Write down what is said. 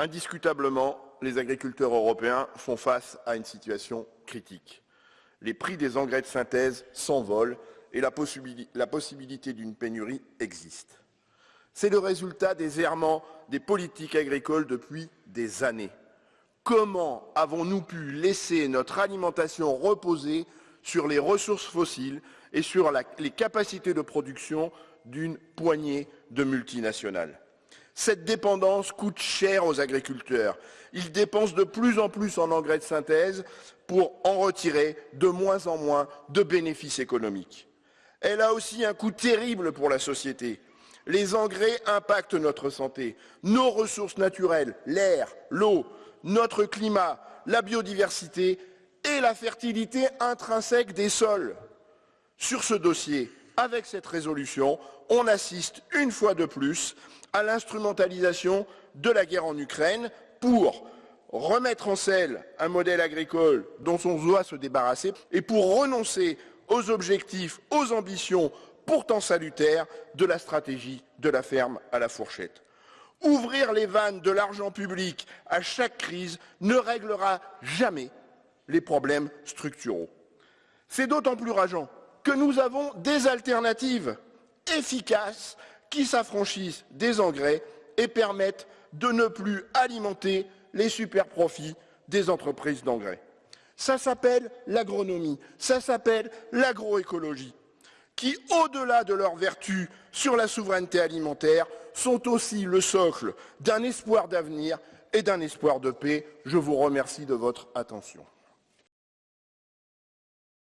Indiscutablement, les agriculteurs européens font face à une situation critique. Les prix des engrais de synthèse s'envolent et la, possibilité d'une pénurie existe. C'est le résultat des errements des politiques agricoles depuis des années. Comment avons-nous pu laisser notre alimentation reposer sur les ressources fossiles et sur les capacités de production d'une poignée de multinationales? Cette dépendance coûte cher aux agriculteurs. Ils dépensent de plus en plus en engrais de synthèse pour en retirer de moins en moins de bénéfices économiques. Elle a aussi un coût terrible pour la société. Les engrais impactent notre santé, nos ressources naturelles, l'air, l'eau, notre climat, la biodiversité et la fertilité intrinsèque des sols. Sur ce dossier, avec cette résolution, on assiste une fois de plus à l'instrumentalisation de la guerre en Ukraine pour remettre en selle un modèle agricole dont on doit se débarrasser et pour renoncer aux objectifs, aux ambitions pourtant salutaires de la stratégie de la ferme à la fourchette. Ouvrir les vannes de l'argent public à chaque crise ne réglera jamais les problèmes structuraux. C'est d'autant plus rageant que nous avons des alternatives efficaces qui s'affranchissent des engrais et permettent de ne plus alimenter les super profits des entreprises d'engrais. Ça s'appelle l'agronomie, ça s'appelle l'agroécologie, qui, au-delà de leurs vertus sur la souveraineté alimentaire, sont aussi le socle d'un espoir d'avenir et d'un espoir de paix. Je vous remercie de votre attention.